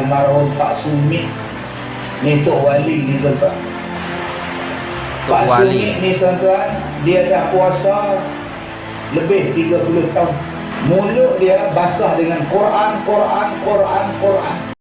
almarhum Pak Sumit Ni Tok Wali ni tuan-tuan. Tok Pak Wali. Sumit ni tuan-tuan Dia dah puasa Lebih 30 tahun. Mulut dia basah dengan Quran, Quran, Quran, Quran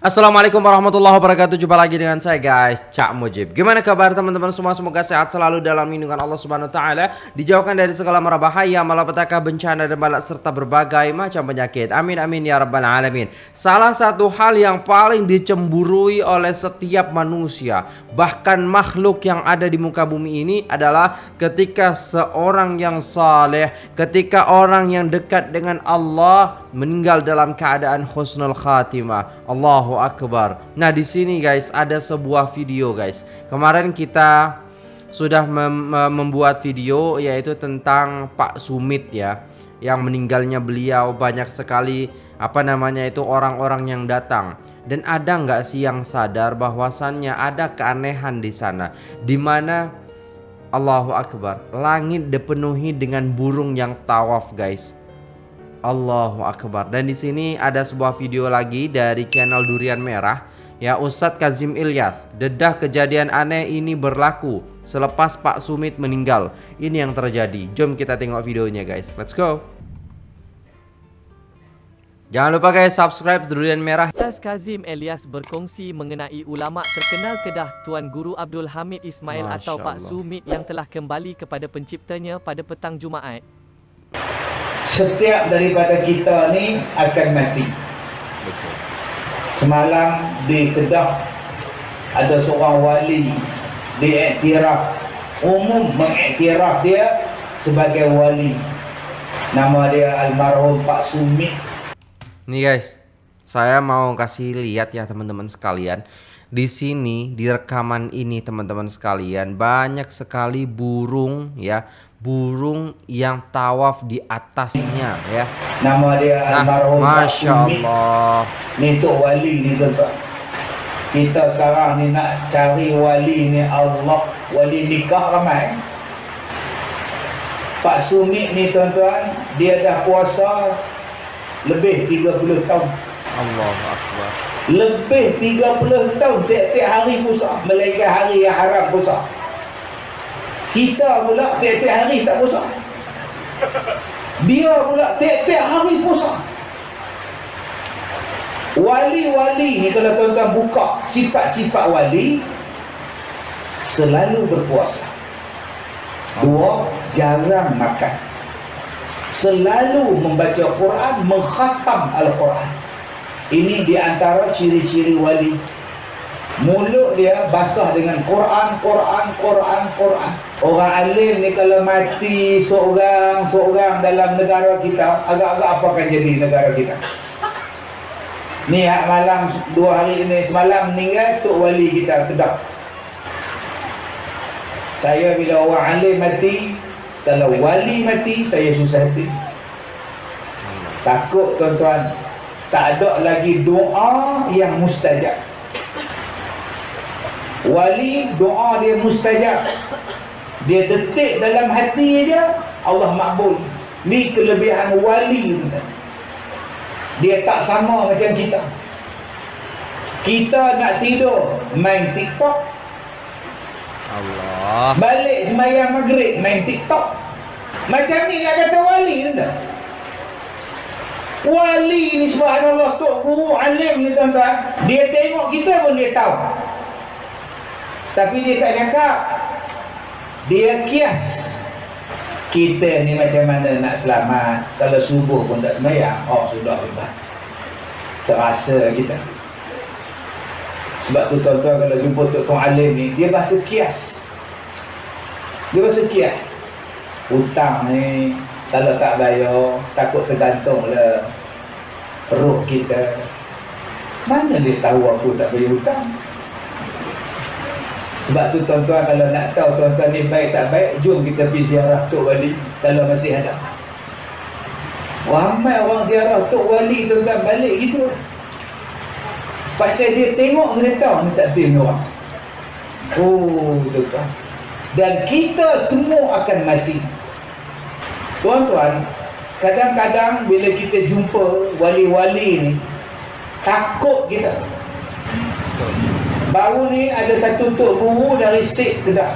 Assalamualaikum warahmatullahi wabarakatuh. Jumpa lagi dengan saya guys. Cak Mujib. Gimana kabar teman-teman? Semua Semoga sehat selalu dalam lindungan Allah subhanahu wa ta'ala. Dijauhkan dari segala mara bahaya Malapetaka bencana dan balak Serta berbagai macam penyakit. Amin amin ya rabbal alamin. Salah satu hal yang paling dicemburui oleh setiap manusia Bahkan makhluk yang ada di muka bumi ini Adalah ketika seorang yang saleh Ketika orang yang dekat dengan Allah Meninggal dalam keadaan khusnul khatimah Allahu Akbar. Nah di sini guys ada sebuah video guys. Kemarin kita sudah mem membuat video yaitu tentang Pak Sumit ya Yang meninggalnya beliau. Banyak sekali apa namanya itu orang-orang yang datang. Dan ada nggak sih yang sadar bahwasannya ada keanehan di sana? Di mana Allahu Akbar langit dipenuhi dengan burung yang tawaf guys Allahu Akbar. Dan di sini ada sebuah video lagi dari channel Durian Merah. Ya Ustadz Kazim Ilyas. Dedah kejadian aneh ini berlaku selepas Pak Sumit meninggal. Ini yang terjadi. Jom kita tengok videonya guys. Let's go. Jangan lupa guys subscribe Durian Merah. Ustaz Kazim Elias berkongsi mengenai ulama terkenal Kedah Tuan Guru Abdul Hamid Ismail Masya atau Pak Allah. Sumit yang telah kembali kepada penciptanya pada petang Jumaat. Setiap daripada kita ni akan mati Betul. Semalam di Kedah ada seorang wali diiktiraf umum mengiktiraf dia sebagai wali nama dia almarhum Pak Sumit Nih guys, saya mau kasih lihat ya teman-teman sekalian. Di sini di rekaman ini teman-teman sekalian banyak sekali burung ya, burung yang tawaf di atasnya ya. nama dia Nah, almarhum Pak masya Sumit Allah. ni Tok Wali ni tuan-tuan kita sekarang ni nak cari wali ni Allah. Wali nikah ramai. Pak Sumit ni tuan-tuan dia dah puasa lebih 30 tahun. Allahu Akbar. lebih 30 tahun tiap-tiap hari puasa. Melainkan hari yang haram puasa kita pula tiap-tiap hari tak puasa. Dia pula tiap-tiap hari puasa. Wali-wali ni kalau tuan-tuan buka sifat-sifat wali selalu berpuasa. Dua jarang makan. Selalu membaca Quran mengkhatam Al-Quran. Ini di antara ciri-ciri wali. Mulut dia basah dengan Quran Quran Quran Quran orang alim ni kalau mati seorang seorang dalam negara kita agak-agak apa akan jadi negara kita? Ni malam dua hari ini semalam meninggal Tok Wali kita Kedah saya bila orang alim mati kalau wali mati saya susah hati. Takut tuan-tuan tak ada lagi doa yang mustajab. Wali doa dia mustajab dia detik dalam hati dia Allah makbul. Ni kelebihan wali dia tak sama macam kita. Kita nak tidur main tiktok. Allah. balik semayang maghrib main tiktok. Macam ni nak kata wali tuan wali ni subhanallah tok guru alim ni tuan-tuan. Dia tengok kita pun dia tahu. Tapi dia tak cakap dia kias. Kita ni macam mana nak selamat? Kalau subuh pun tak semayang oh sudah hebat terasa kita. Sebab tu tuan-tuan kalau jumpa Tok Kong Alim ni dia bahasa kias. Dia bahasa kias. Hutang ni kalau tak bayar takut tergantung lah perut kita. Mana dia tahu aku tak bayar hutang sebab tu tuan-tuan kalau nak tahu tuan-tuan ni baik tak baik jom kita pergi ziarah Tok Wali kalau masih ada ramai orang ziarah Tok Wali tuan-tuan balik gitu. Pasal dia tengok dia tahu ni takdir ni orang. Oh tuan-tuan. Dan kita semua akan mati. Tuan-tuan kadang-kadang bila kita jumpa wali-wali ni takut kita baru ni ada satu tok guru dari Sik Kedah.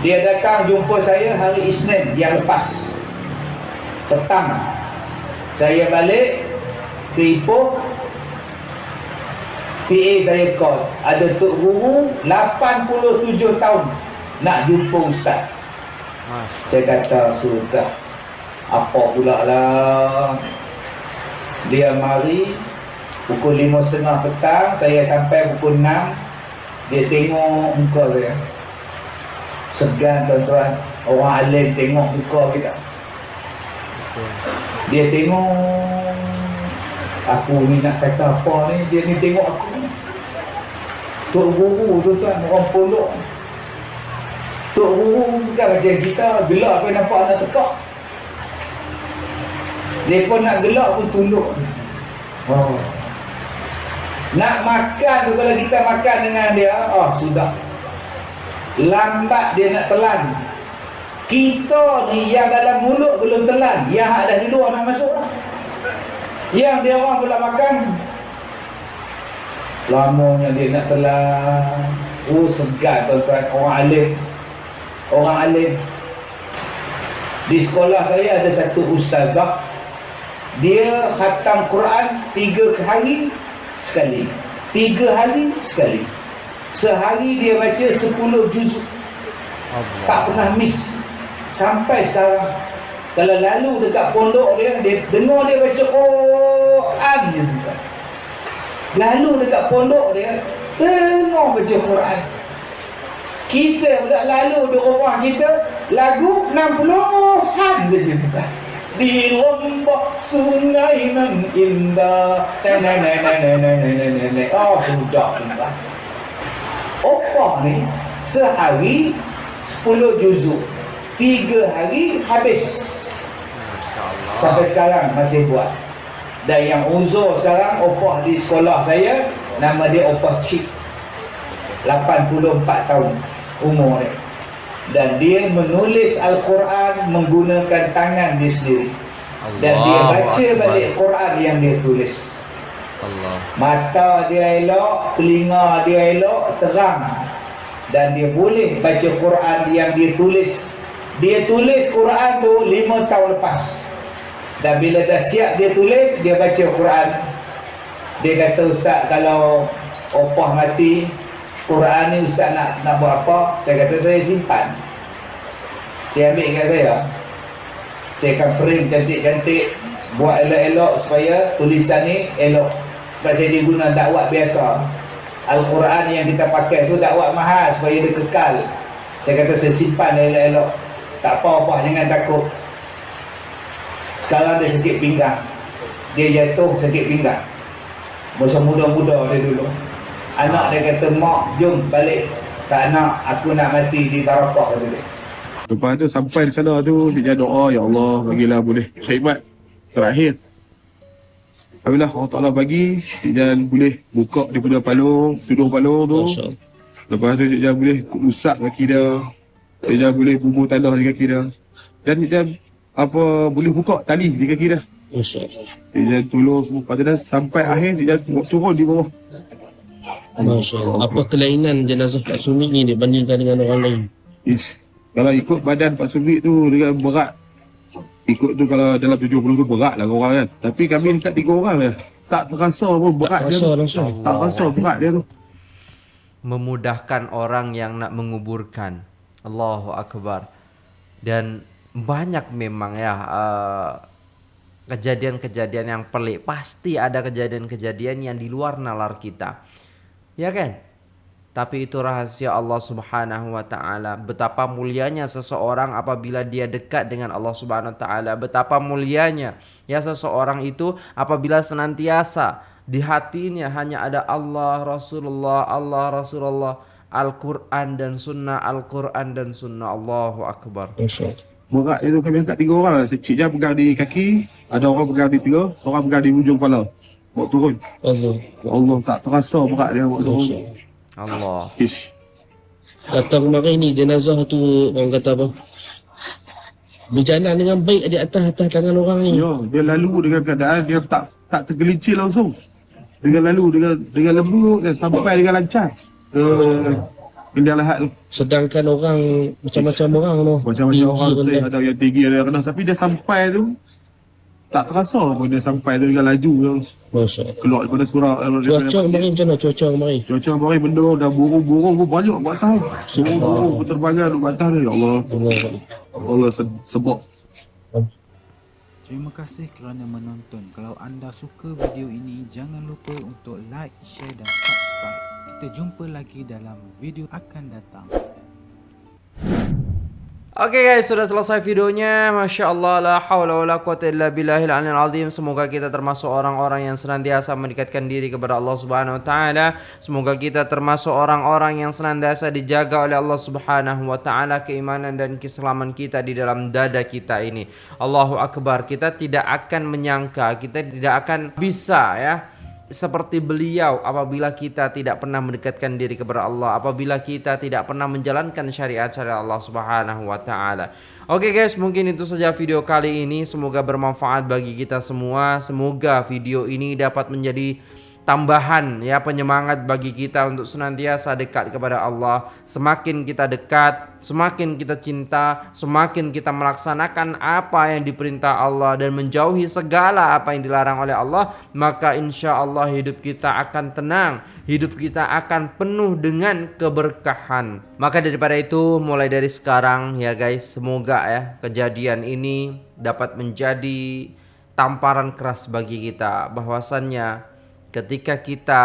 Dia datang jumpa saya hari Isnin yang lepas. Petang. Saya balik ke Ipoh. PA saya call. Ada tok guru 87 tahun nak jumpa ustaz. Masya saya kata sudah. Apa pula lah? Dia mari pukul lima setengah petang saya sampai pukul 6 dia tengok muka saya. Segan tuan-tuan. Orang alim tengok muka kita. Dia tengok aku ni nak kata apa ni? Dia ni tengok aku Tok Guru tu tuan orang pondok. Tok Guru bukan macam kita gelak pun nampak anak tekak. Dia pun nak gelak pun tunduk. Oh. Nak makan tu kalau kita makan dengan dia oh sudah. Lambat dia nak telan. Kita ni yang dalam mulut belum telan. Yang ada di luar nak masuk lah. Yang dia orang pula makan. Lamanya dia nak telan. Oh segar tuan-tuan. Orang alim. Orang alim. Di sekolah saya ada satu ustazah. Dia khatam Quran tiga hari sekali. Tiga hari sekali. Sehari dia baca 10 juz. Allah. tak pernah miss. Sampai sekarang. Kalau lalu dekat pondok dia dia dengar dia baca Quran je bukan lalu dekat pondok dia dengar baca Quran. Kita pula lalu di rumah kita lagu 60-an je bukan di lombok sungai nan indah. Nenek, nenek, nenek, na na oh sudah sudah apa ni sehari 10 juzuk. 3 hari habis. Sampai sekarang masih buat. Dan yang uzur sekarang opah di sekolah saya nama dia opah cik 84 tahun umur dia. Dan dia menulis Al-Quran menggunakan tangan dia sendiri. Dan dia Allahu baca Akbar. balik Quran yang dia tulis. Allah. Mata dia elok, telinga dia elok, terang. Dan dia boleh baca Quran yang dia tulis. Dia tulis Quran tu lima tahun lepas. Dan bila dah siap dia tulis, dia baca Quran. Dia kata, Ustaz kalau opah mati, Quran ni Ustaz nak nak buat apa? Saya kata, saya simpan. Saya ambil kat saya. Saya akan frame cantik-cantik. Buat elok-elok supaya tulisan ni elok. Sebab saya guna dakwat biasa. Al-Quran yang kita pakai tu dakwat mahal supaya dia kekal. Saya kata saya simpan elok-elok. Tak apa-apa, jangan takut. Sekarang dia sakit pinggang. Dia jatuh sakit pinggang. Masa muda-muda dia dulu. Anak dia kata, Mak, jom balik. Tak nak, aku nak mati di Tarakah kata dia. Lepas tu sampai di sana tu dia doa ya Allah bagilah boleh khidmat terakhir. Alhamdulillah Allah Ta'ala bagi dan boleh buka daripada palung, tuduh palung tu. Lepas tu dia boleh rusak kaki dia. Dia boleh bubur tanah di kaki dia. Dan dia apa boleh buka tali di kaki dia. Dia tolong semua. Lepas tu dah sampai akhir dia turun di bawah. Masya Allah. Apa kelainan jenazah Pak Sumi ni dibandingkan dengan orang lain? Is, kalau ikut badan Pak Subik tu dia berat. Ikut tu kalau dalam 70 tu berat lah orang kan. Tapi kami dekat tiga orang je. Tak terasa pun berat Tak dia rasa tu. langsung. Tak rasa berat dia tu. memudahkan orang yang nak menguburkan. Allahu akbar. Dan banyak memang ya uh, kejadian-kejadian yang pelik. Pasti ada kejadian-kejadian yang di luar nalar kita. Ya kan? Tapi itu rahasia Allah Subhanahu wa taala. Betapa mulianya seseorang apabila dia dekat dengan Allah Subhanahu wa taala. Betapa mulianya ya seseorang itu apabila senantiasa di hatinya hanya ada Allah, Rasulullah, Allah, Rasulullah, Al-Quran dan Sunnah, Al-Quran dan Sunnah. Allahu Akbar. Masya Allah. Berat dia tu kami angkat tiga orang lah. Cik Jah pegang di kaki. Ada orang pegang di tiga. Seorang pegang di ujung kepala. Bawa turun. Allah. Ya Allah tak terasa berat dia bawa Masya turun. Allah. Ish. Kata kemarin ni jenazah tu orang kata apa? berjalan dengan baik di atas atas tangan orang ni. Ya, dia lalu dengan keadaan dia tak tak tergelincir langsung. Dengan lalu dengan dengan lembut dan sampai dengan lancar. Ke Kendi lahat tu. Sedangkan orang macam-macam orang tu. Macam-macam orang rendah. say ada yang tinggi ada yang rendah tapi dia sampai tu tak terasa pun dia sampai tu dengan laju tu. Masya. Keluar daripada surau Cuaca kemarin macam mana cuaca kemarin? Cuaca kemarin benda dah burung-burung pun banyak kat atas. Burung-burung berterbangan kat atas ni. Ya Allah. Allah. Allah se- sebab. Terima kasih kerana menonton. Kalau anda suka video ini, jangan lupa untuk like, share dan subscribe. Kita jumpa lagi dalam video akan datang. Oke guys, sudah selesai videonya. Masya Allah, la hawla wa la quwata illa billahil aliyil azim. Semoga kita termasuk orang-orang yang senantiasa mendekatkan diri kepada Allah Subhanahu wa taala. Semoga kita termasuk orang-orang yang senantiasa dijaga oleh Allah Subhanahu wa taala keimanan dan keselamatan kita di dalam dada kita ini. Allahu akbar. Kita tidak akan menyangka, kita tidak akan bisa ya seperti beliau apabila kita tidak pernah mendekatkan diri kepada Allah, apabila kita tidak pernah menjalankan syariat-syariat Allah Subhanahu wa taala. Oke guys, mungkin itu saja video kali ini. Semoga bermanfaat bagi kita semua. Semoga video ini dapat menjadi tambahan ya penyemangat bagi kita untuk senantiasa dekat kepada Allah. Semakin kita dekat, semakin kita cinta, semakin kita melaksanakan apa yang diperintah Allah dan menjauhi segala apa yang dilarang oleh Allah, maka insya Allah hidup kita akan tenang, hidup kita akan penuh dengan keberkahan. Maka daripada itu, mulai dari sekarang ya guys, semoga ya kejadian ini dapat menjadi tamparan keras bagi kita bahwasannya ketika kita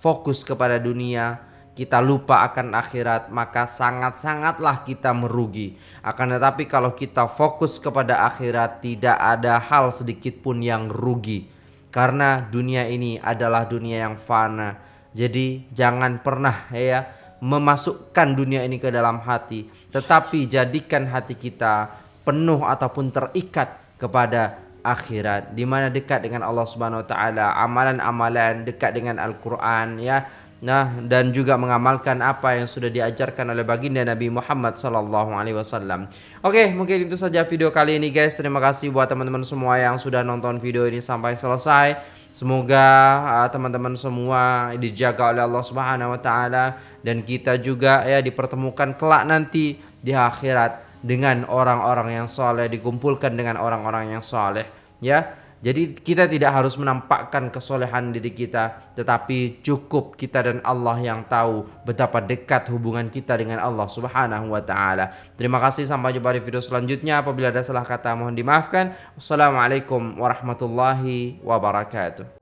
fokus kepada dunia, kita lupa akan akhirat, maka sangat-sangatlah kita merugi. Akan tetapi kalau kita fokus kepada akhirat, tidak ada hal sedikit pun yang rugi. Karena dunia ini adalah dunia yang fana. Jadi jangan pernah ya memasukkan dunia ini ke dalam hati, tetapi jadikan hati kita penuh ataupun terikat kepada akhirat di mana dekat dengan Allah Subhanahu wa taala, amalan-amalan dekat dengan Al-Qur'an ya. Nah, dan juga mengamalkan apa yang sudah diajarkan oleh baginda Nabi Muhammad sallallahu alaihi wasallam. Oke, mungkin itu saja video kali ini guys. Terima kasih buat teman-teman semua yang sudah nonton video ini sampai selesai. Semoga uh, teman-teman semua dijaga oleh Allah Subhanahu wa taala dan kita juga ya dipertemukan kelak nanti di akhirat dengan orang-orang yang soleh dikumpulkan dengan orang-orang yang soleh ya. Jadi kita tidak harus menampakkan kesolehan diri kita tetapi cukup kita dan Allah yang tahu betapa dekat hubungan kita dengan Allah Subhanahu wa taala. Terima kasih sampai jumpa di video selanjutnya. Apabila ada salah kata mohon dimaafkan. Wassalamualaikum warahmatullahi wabarakatuh